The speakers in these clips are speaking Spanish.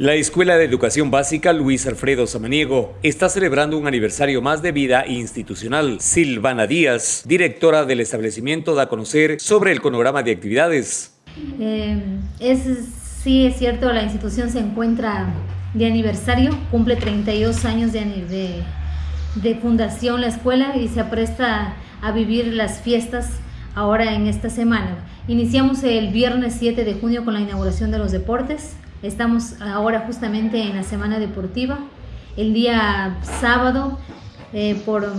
La Escuela de Educación Básica Luis Alfredo Samaniego está celebrando un aniversario más de vida institucional. Silvana Díaz, directora del establecimiento, da a conocer sobre el cronograma de actividades. Eh, es, sí, es cierto, la institución se encuentra de aniversario, cumple 32 años de, de, de fundación la escuela y se apresta a vivir las fiestas ahora en esta semana. Iniciamos el viernes 7 de junio con la inauguración de los deportes, Estamos ahora justamente en la semana deportiva. El día sábado, eh, por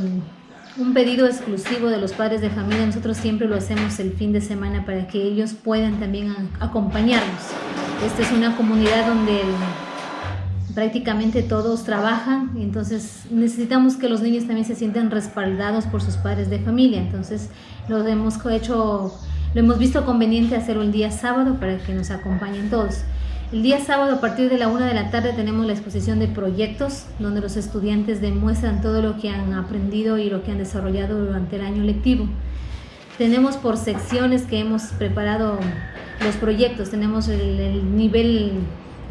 un pedido exclusivo de los padres de familia, nosotros siempre lo hacemos el fin de semana para que ellos puedan también acompañarnos. Esta es una comunidad donde prácticamente todos trabajan, entonces necesitamos que los niños también se sientan respaldados por sus padres de familia. Entonces lo hemos hecho, lo hemos visto conveniente hacerlo el día sábado para que nos acompañen todos. El día sábado a partir de la una de la tarde tenemos la exposición de proyectos donde los estudiantes demuestran todo lo que han aprendido y lo que han desarrollado durante el año lectivo. Tenemos por secciones que hemos preparado los proyectos. Tenemos el, nivel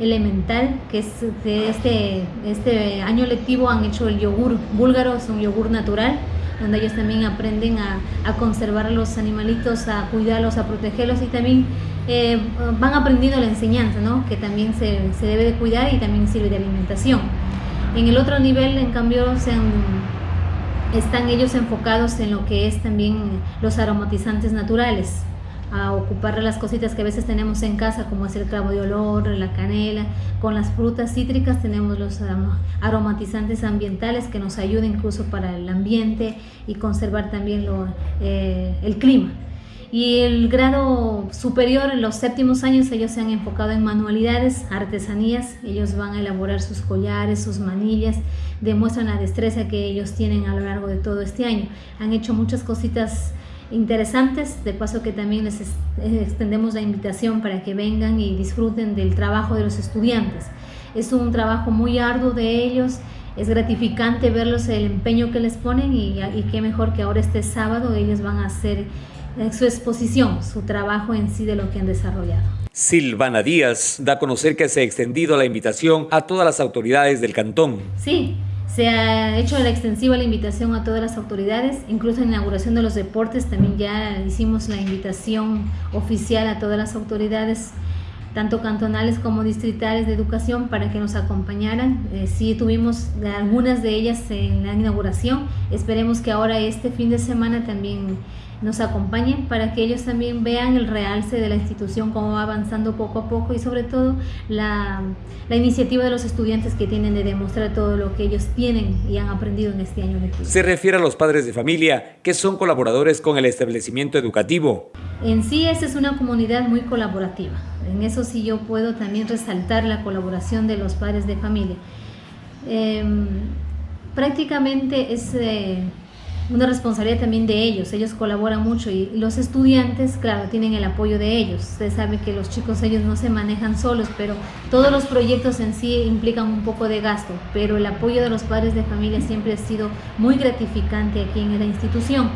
elemental, que es de este, este año lectivo han hecho el yogur búlgaro, es un yogur natural, donde ellos también aprenden a, conservar a los animalitos, a cuidarlos, a protegerlos y también eh, van aprendiendo la enseñanza, ¿no? que también se, se, debe de cuidar y también sirve de alimentación. En el otro nivel, en cambio, están ellos enfocados en lo que es también los aromatizantes naturales, a ocupar las cositas que a veces tenemos en casa, como es el clavo de olor, la canela. Con las frutas cítricas tenemos los aromatizantes ambientales que nos ayudan incluso para el ambiente y conservar también eh, el clima y el grado superior, en los séptimos años, ellos se han enfocado en manualidades, artesanías, ellos van a elaborar sus collares, sus manillas, demuestran la destreza que ellos tienen a lo largo de todo este año. Han hecho muchas cositas interesantes, de paso que también les extendemos la invitación para que vengan y disfruten del trabajo de los estudiantes. Es un trabajo muy arduo de ellos, es gratificante verlos el empeño que les ponen y, y qué mejor que ahora este sábado ellos van a hacer su exposición, su trabajo en sí de lo que han desarrollado. Silvana Díaz da a conocer que se ha extendido la invitación a todas las autoridades del cantón. Sí, se ha hecho la extensiva la invitación a todas las autoridades, incluso en la inauguración de los deportes también ya hicimos la invitación oficial a todas las autoridades tanto cantonales como distritales de educación para que nos acompañaran. Eh, sí tuvimos algunas de ellas en la inauguración, esperemos que ahora este fin de semana también nos acompañen para que ellos también vean el realce de la institución, cómo va avanzando poco a poco y sobre todo la, la iniciativa de los estudiantes que tienen de demostrar todo lo que ellos tienen y han aprendido en este año lectivo. Se refiere a los padres de familia que son colaboradores con el establecimiento educativo. En sí, esta es una comunidad muy colaborativa. En eso sí yo puedo también resaltar la colaboración de los padres de familia. Em, prácticamente es eh, una responsabilidad también de ellos, ellos colaboran mucho y los estudiantes, claro, tienen el apoyo de ellos. Usted sabe que los chicos ellos no se manejan solos, pero todos los proyectos en sí implican un poco de gasto, pero el apoyo de los padres de familia siempre ha sido muy gratificante aquí en la institución.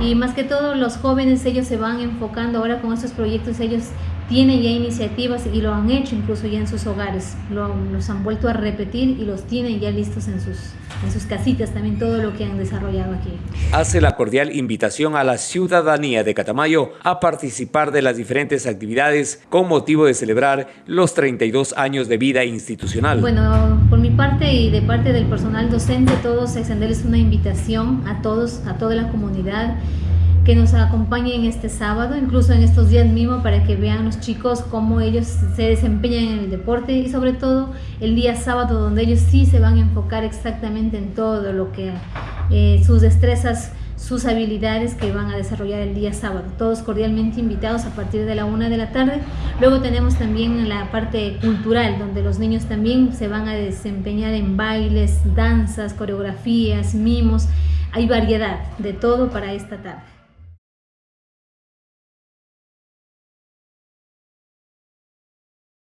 Y más que todo los jóvenes ellos se van enfocando ahora con estos proyectos ellos tienen ya iniciativas y lo han hecho incluso ya en sus hogares. Lo, los han vuelto a repetir y los tienen ya listos en sus en sus casitas también todo lo que han desarrollado aquí. Hace la cordial invitación a la ciudadanía de Catamayo a participar de las diferentes actividades con motivo de celebrar los 32 años de vida institucional. Bueno por mi parte y de parte del personal docente todos extenderles una invitación a todos a toda la comunidad que nos acompañen este sábado, incluso en estos días mismos, para que vean los chicos cómo ellos se desempeñan en el deporte y sobre todo el día sábado donde ellos sí se van a enfocar exactamente en todo lo que eh, sus destrezas sus habilidades que van a desarrollar el día sábado. Todos cordialmente invitados a partir de la una de la tarde. Luego tenemos también la parte cultural, donde los niños también se van a desempeñar en bailes, danzas, coreografías, mimos. Hay variedad de todo para esta tarde.